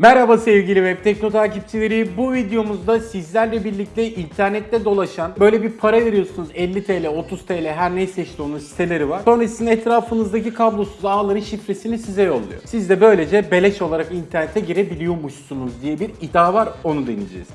Merhaba sevgili Web Tekno takipçileri. Bu videomuzda sizlerle birlikte internette dolaşan böyle bir para veriyorsunuz 50 TL, 30 TL her neyse işte onun siteleri var. Sonra sizin etrafınızdaki kablosuz ağların şifresini size yolluyor. Siz de böylece beleş olarak internete girebiliyormuşsunuz diye bir iddia var onu deneyeceğiz.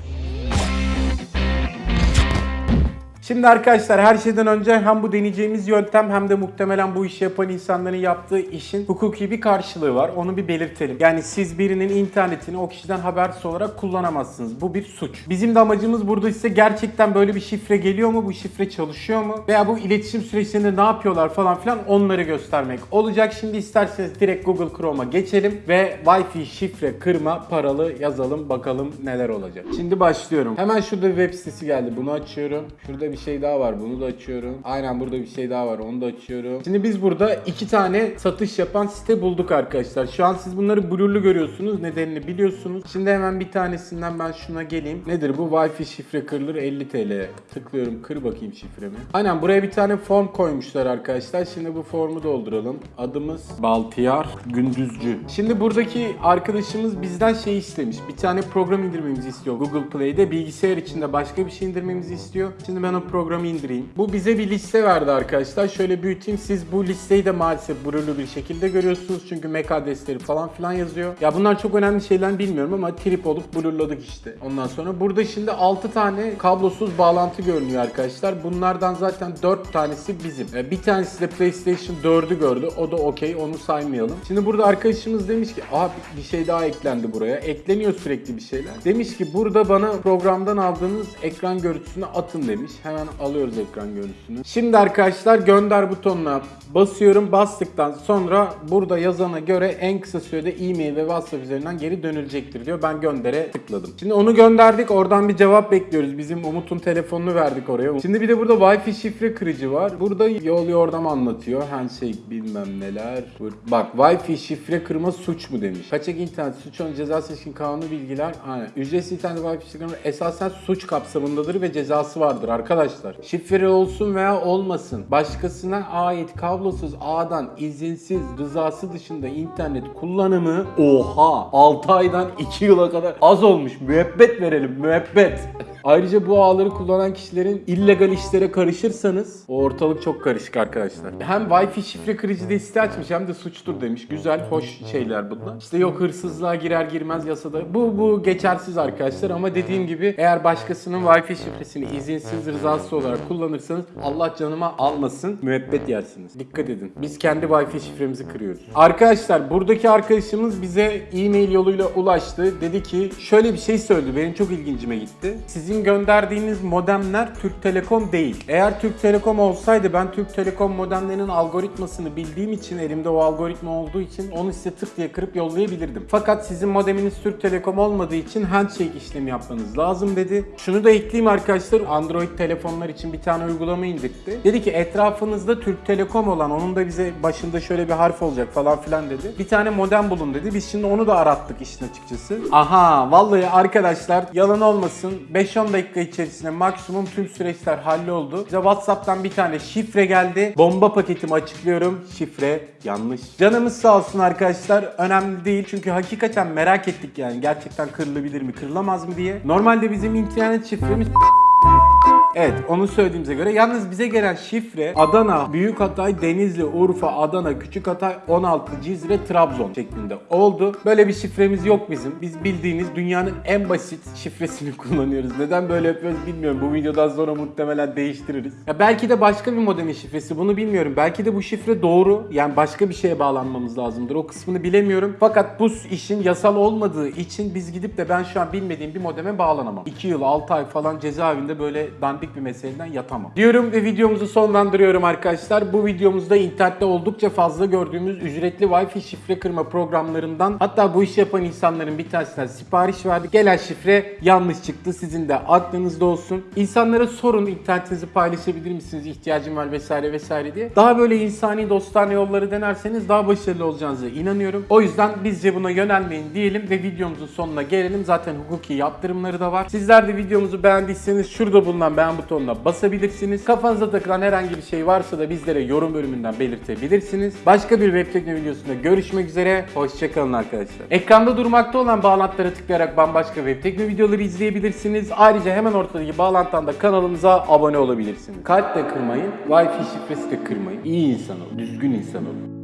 Şimdi arkadaşlar her şeyden önce hem bu deneyeceğimiz yöntem hem de muhtemelen bu işi yapan insanların yaptığı işin hukuki bir karşılığı var. Onu bir belirtelim. Yani siz birinin internetini o kişiden habersiz olarak kullanamazsınız. Bu bir suç. Bizim de amacımız burada ise gerçekten böyle bir şifre geliyor mu? Bu şifre çalışıyor mu? Veya bu iletişim süreçlerinde ne yapıyorlar falan filan onları göstermek olacak. Şimdi isterseniz direkt Google Chrome'a geçelim ve Wi-Fi şifre kırma paralı yazalım bakalım neler olacak. Şimdi başlıyorum. Hemen şurada web sitesi geldi. Bunu açıyorum. Şurada bir şey daha var. Bunu da açıyorum. Aynen burada bir şey daha var. Onu da açıyorum. Şimdi biz burada iki tane satış yapan site bulduk arkadaşlar. Şu an siz bunları blurlu görüyorsunuz. Nedenini biliyorsunuz. Şimdi hemen bir tanesinden ben şuna geleyim. Nedir bu? Wi-Fi şifre kırılır 50 TL. Tıklıyorum. Kır bakayım şifremi. Aynen buraya bir tane form koymuşlar arkadaşlar. Şimdi bu formu dolduralım. Adımız Baltiyar Gündüzcü. Şimdi buradaki arkadaşımız bizden şey istemiş. Bir tane program indirmemizi istiyor Google Play'de. Bilgisayar içinde başka bir şey indirmemizi istiyor. Şimdi ben o programı indireyim. Bu bize bir liste verdi arkadaşlar. Şöyle büyüteyim. Siz bu listeyi de maalesef blurlu bir şekilde görüyorsunuz. Çünkü MAC adresleri falan filan yazıyor. Ya bunlar çok önemli şeyler bilmiyorum ama trip olup blurladık işte. Ondan sonra burada şimdi 6 tane kablosuz bağlantı görünüyor arkadaşlar. Bunlardan zaten 4 tanesi bizim. E, Bir tanesi de PlayStation 4'ü gördü. O da okey. Onu saymayalım. Şimdi burada arkadaşımız demiş ki aha bir şey daha eklendi buraya. Ekleniyor sürekli bir şeyler. Demiş ki burada bana programdan aldığınız ekran görüntüsünü atın demiş. Hemen alıyoruz ekran görüntüsünü. Şimdi arkadaşlar gönder butonuna basıyorum. Bastıktan sonra burada yazana göre en kısa sürede e-mail ve WhatsApp üzerinden geri dönülecektir diyor. Ben göndere tıkladım. Şimdi onu gönderdik. Oradan bir cevap bekliyoruz. Bizim Umut'un telefonunu verdik oraya. Şimdi bir de burada Wi-Fi şifre kırıcı var. Burada yol yordam anlatıyor. Handshake bilmem neler. Bak Wi-Fi şifre kırma suç mu demiş. Kaçak internet suç onun cezası ilişkin kanunu bilgiler. Aynen. Ücretsiz internet Wi-Fi şifre kırma esasen suç kapsamındadır ve cezası vardır arkadaşlar. Şifre olsun veya olmasın. Başkasına ait kablosuz ağdan izinsiz rızası dışında internet kullanımı oha 6 aydan 2 yıla kadar az olmuş. Müebbet verelim müebbet. Ayrıca bu ağları kullanan kişilerin illegal işlere karışırsanız o ortalık çok karışık arkadaşlar. Hem Wi-Fi şifre diye site açmış hem de suçtur demiş. Güzel, hoş şeyler bunlar. İşte yok hırsızlığa girer girmez yasada. Bu bu geçersiz arkadaşlar ama dediğim gibi eğer başkasının Wi-Fi şifresini izinsiz rızası olarak kullanırsanız Allah canıma almasın müebbet yersiniz. Dikkat edin. Biz kendi Wi-Fi şifremizi kırıyoruz. Arkadaşlar buradaki arkadaşımız bize e-mail yoluyla ulaştı. Dedi ki şöyle bir şey söyledi. Benim çok ilgincime gitti. Sizin gönderdiğiniz modemler Türk Telekom değil. Eğer Türk Telekom olsaydı ben Türk Telekom modemlerinin algoritmasını bildiğim için elimde o algoritma olduğu için onu size tık diye kırıp yollayabilirdim. Fakat sizin modeminiz Türk Telekom olmadığı için handshake işlemi yapmanız lazım dedi. Şunu da ekleyeyim arkadaşlar. Android telefonlar için bir tane uygulama indirtti. Dedi ki etrafınızda Türk Telekom olan onun da bize başında şöyle bir harf olacak falan filan dedi. Bir tane modem bulun dedi. Biz şimdi onu da arattık işin açıkçası. Aha vallahi arkadaşlar yalan olmasın 5-10 dakika içerisinde maksimum tüm süreçler halloldu. Bize Whatsapp'tan bir tane şifre geldi. Bomba paketimi açıklıyorum. Şifre yanlış. Canımız sağ olsun arkadaşlar. Önemli değil çünkü hakikaten merak ettik yani. Gerçekten kırılabilir mi, kırılamaz mı diye. Normalde bizim internet şifremiz Evet onu söylediğimize göre yalnız bize gelen şifre Adana, Büyükhatay, Denizli, Urfa, Adana, Küçükhatay, 16, Cizre, Trabzon şeklinde oldu. Böyle bir şifremiz yok bizim. Biz bildiğiniz dünyanın en basit şifresini kullanıyoruz. Neden böyle yapıyoruz bilmiyorum. Bu videodan sonra muhtemelen değiştiririz. Ya belki de başka bir modemin şifresi bunu bilmiyorum. Belki de bu şifre doğru. Yani başka bir şeye bağlanmamız lazımdır. O kısmını bilemiyorum. Fakat bu işin yasal olmadığı için biz gidip de ben şu an bilmediğim bir modeme bağlanamam. 2 yıl 6 ay falan cezaevinde böyle dandik bir meseleden yatamam. Diyorum ve videomuzu sonlandırıyorum arkadaşlar. Bu videomuzda internette oldukça fazla gördüğümüz ücretli Wi-Fi şifre kırma programlarından hatta bu işi yapan insanların bir tanesinden sipariş verdik. Gelen şifre yanlış çıktı. Sizin de aklınızda olsun. İnsanlara sorun internetinizi paylaşabilir misiniz? İhtiyacım var vesaire vesaire diye. Daha böyle insani dostane yolları denerseniz daha başarılı olacağınıza inanıyorum. O yüzden bizce buna yönelmeyin diyelim ve videomuzun sonuna gelelim. Zaten hukuki yaptırımları da var. Sizler de videomuzu beğendiyseniz şurada bulunan beğen beğen butonuna basabilirsiniz. Kafanıza takılan herhangi bir şey varsa da bizlere yorum bölümünden belirtebilirsiniz. Başka bir web videosunda görüşmek üzere. Hoşçakalın arkadaşlar. Ekranda durmakta olan bağlantılara tıklayarak bambaşka web videoları izleyebilirsiniz. Ayrıca hemen ortadaki bağlantıdan da kanalımıza abone olabilirsiniz. Kalp de kırmayın, Wi-Fi şifresi de kırmayın. İyi insan olun, düzgün insan olun.